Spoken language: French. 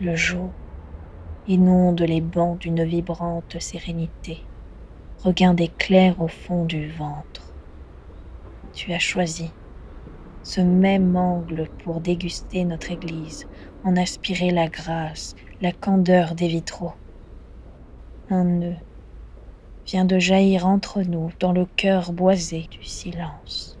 Le jour inonde les bancs d'une vibrante sérénité, regain d'éclairs au fond du ventre. Tu as choisi ce même angle pour déguster notre église, en aspirer la grâce, la candeur des vitraux. Un nœud vient de jaillir entre nous dans le cœur boisé du silence.